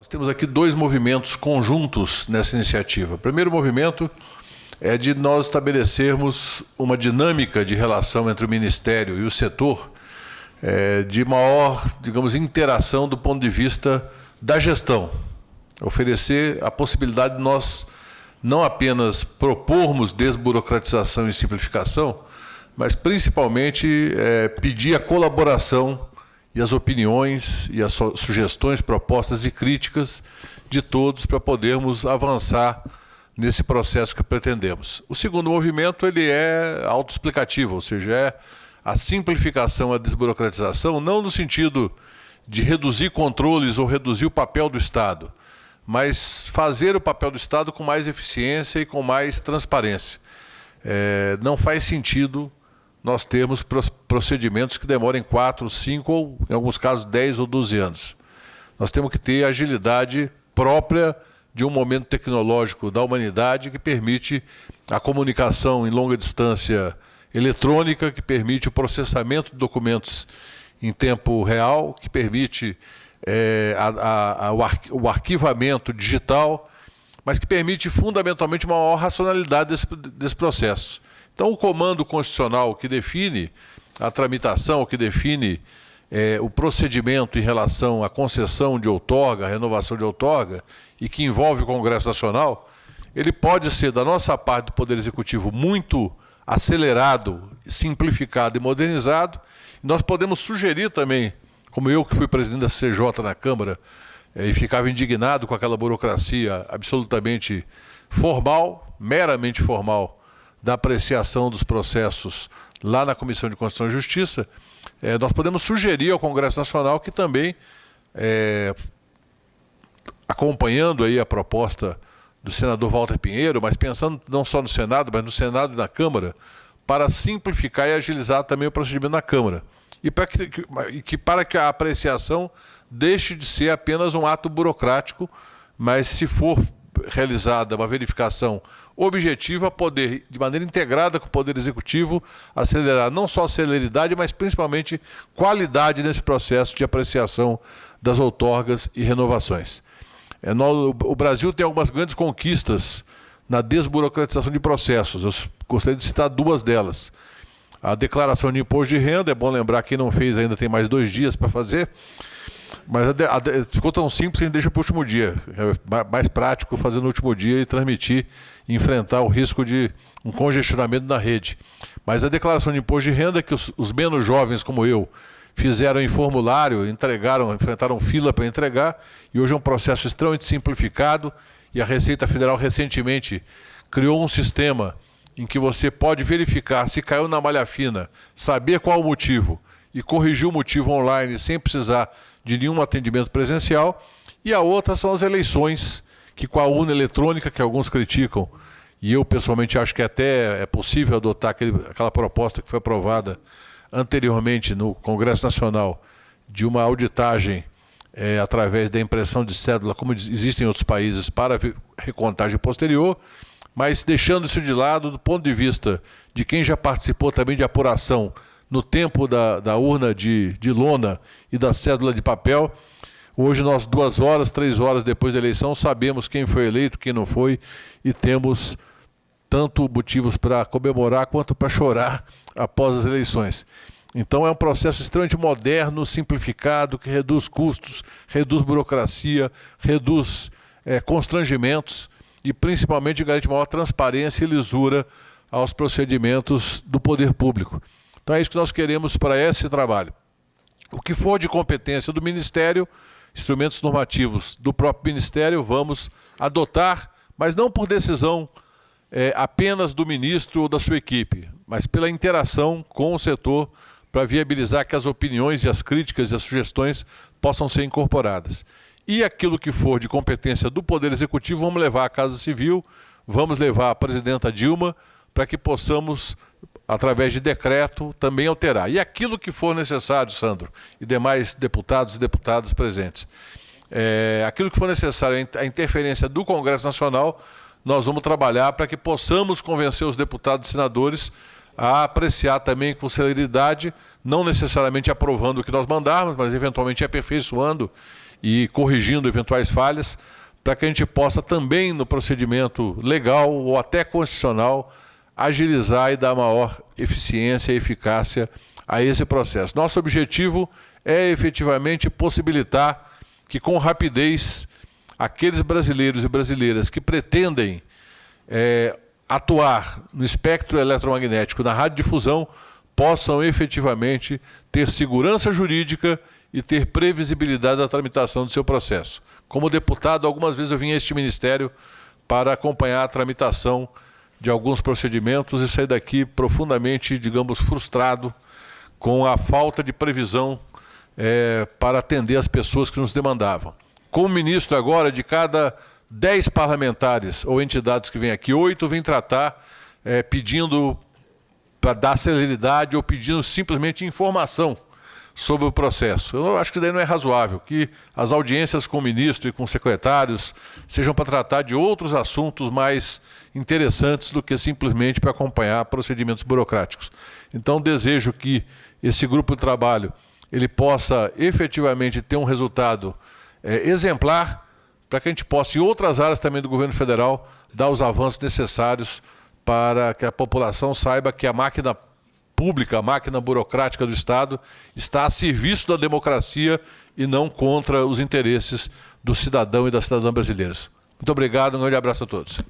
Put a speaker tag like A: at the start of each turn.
A: Nós temos aqui dois movimentos conjuntos nessa iniciativa. O primeiro movimento é de nós estabelecermos uma dinâmica de relação entre o Ministério e o setor é, de maior, digamos, interação do ponto de vista da gestão. Oferecer a possibilidade de nós não apenas propormos desburocratização e simplificação, mas principalmente é, pedir a colaboração e as opiniões e as sugestões, propostas e críticas de todos para podermos avançar nesse processo que pretendemos. O segundo movimento ele é autoexplicativo, ou seja, é a simplificação, a desburocratização, não no sentido de reduzir controles ou reduzir o papel do Estado, mas fazer o papel do Estado com mais eficiência e com mais transparência. É, não faz sentido nós temos procedimentos que demorem 4, 5 ou, em alguns casos, 10 ou 12 anos. Nós temos que ter agilidade própria de um momento tecnológico da humanidade que permite a comunicação em longa distância eletrônica, que permite o processamento de documentos em tempo real, que permite é, a, a, o arquivamento digital, mas que permite fundamentalmente uma maior racionalidade desse, desse processo. Então, o comando constitucional que define a tramitação, que define é, o procedimento em relação à concessão de outorga, renovação de outorga, e que envolve o Congresso Nacional, ele pode ser, da nossa parte do Poder Executivo, muito acelerado, simplificado e modernizado. Nós podemos sugerir também, como eu que fui presidente da CJ na Câmara, é, e ficava indignado com aquela burocracia absolutamente formal, meramente formal, da apreciação dos processos lá na Comissão de Constituição e Justiça, é, nós podemos sugerir ao Congresso Nacional que também, é, acompanhando aí a proposta do senador Walter Pinheiro, mas pensando não só no Senado, mas no Senado e na Câmara, para simplificar e agilizar também o procedimento na Câmara. E para que, que, para que a apreciação deixe de ser apenas um ato burocrático, mas se for realizada uma verificação objetiva, poder, de maneira integrada com o Poder Executivo, acelerar não só a celeridade, mas principalmente qualidade nesse processo de apreciação das outorgas e renovações. É, o Brasil tem algumas grandes conquistas na desburocratização de processos. Eu gostaria de citar duas delas. A declaração de imposto de renda, é bom lembrar, quem não fez ainda tem mais dois dias para fazer. Mas a, a, ficou tão simples que a gente deixa para o último dia. É mais prático fazer no último dia e transmitir, e enfrentar o risco de um congestionamento na rede. Mas a declaração de imposto de renda que os, os menos jovens como eu fizeram em formulário, entregaram, enfrentaram fila para entregar, e hoje é um processo extremamente simplificado, e a Receita Federal recentemente criou um sistema em que você pode verificar se caiu na malha fina, saber qual o motivo e corrigir o motivo online sem precisar de nenhum atendimento presencial, e a outra são as eleições, que com a urna eletrônica, que alguns criticam, e eu pessoalmente acho que até é possível adotar aquele, aquela proposta que foi aprovada anteriormente no Congresso Nacional, de uma auditagem é, através da impressão de cédula, como existem em outros países, para recontagem posterior, mas deixando isso de lado, do ponto de vista de quem já participou também de apuração no tempo da, da urna de, de lona e da cédula de papel. Hoje, nós, duas horas, três horas depois da eleição, sabemos quem foi eleito, quem não foi, e temos tanto motivos para comemorar quanto para chorar após as eleições. Então, é um processo extremamente moderno, simplificado, que reduz custos, reduz burocracia, reduz é, constrangimentos e, principalmente, garante maior transparência e lisura aos procedimentos do poder público. Então é isso que nós queremos para esse trabalho. O que for de competência do Ministério, instrumentos normativos do próprio Ministério, vamos adotar, mas não por decisão é, apenas do ministro ou da sua equipe, mas pela interação com o setor para viabilizar que as opiniões e as críticas e as sugestões possam ser incorporadas. E aquilo que for de competência do Poder Executivo, vamos levar à Casa Civil, vamos levar à presidenta Dilma, para que possamos através de decreto, também alterar. E aquilo que for necessário, Sandro, e demais deputados e deputadas presentes, é, aquilo que for necessário, a interferência do Congresso Nacional, nós vamos trabalhar para que possamos convencer os deputados e senadores a apreciar também com celeridade, não necessariamente aprovando o que nós mandarmos, mas eventualmente aperfeiçoando e corrigindo eventuais falhas, para que a gente possa também, no procedimento legal ou até constitucional, agilizar e dar maior eficiência e eficácia a esse processo. Nosso objetivo é efetivamente possibilitar que, com rapidez, aqueles brasileiros e brasileiras que pretendem é, atuar no espectro eletromagnético, na radiodifusão, possam efetivamente ter segurança jurídica e ter previsibilidade da tramitação do seu processo. Como deputado, algumas vezes eu vim a este ministério para acompanhar a tramitação de alguns procedimentos e sair daqui profundamente, digamos, frustrado com a falta de previsão é, para atender as pessoas que nos demandavam. Como ministro agora, de cada dez parlamentares ou entidades que vêm aqui, oito vêm tratar é, pedindo para dar celeridade ou pedindo simplesmente informação sobre o processo. Eu acho que daí não é razoável que as audiências com o ministro e com secretários sejam para tratar de outros assuntos mais interessantes do que simplesmente para acompanhar procedimentos burocráticos. Então desejo que esse grupo de trabalho ele possa efetivamente ter um resultado é, exemplar para que a gente possa, em outras áreas também do governo federal, dar os avanços necessários para que a população saiba que a máquina pública, a máquina burocrática do Estado, está a serviço da democracia e não contra os interesses do cidadão e da cidadã brasileiros. Muito obrigado, um grande abraço a todos.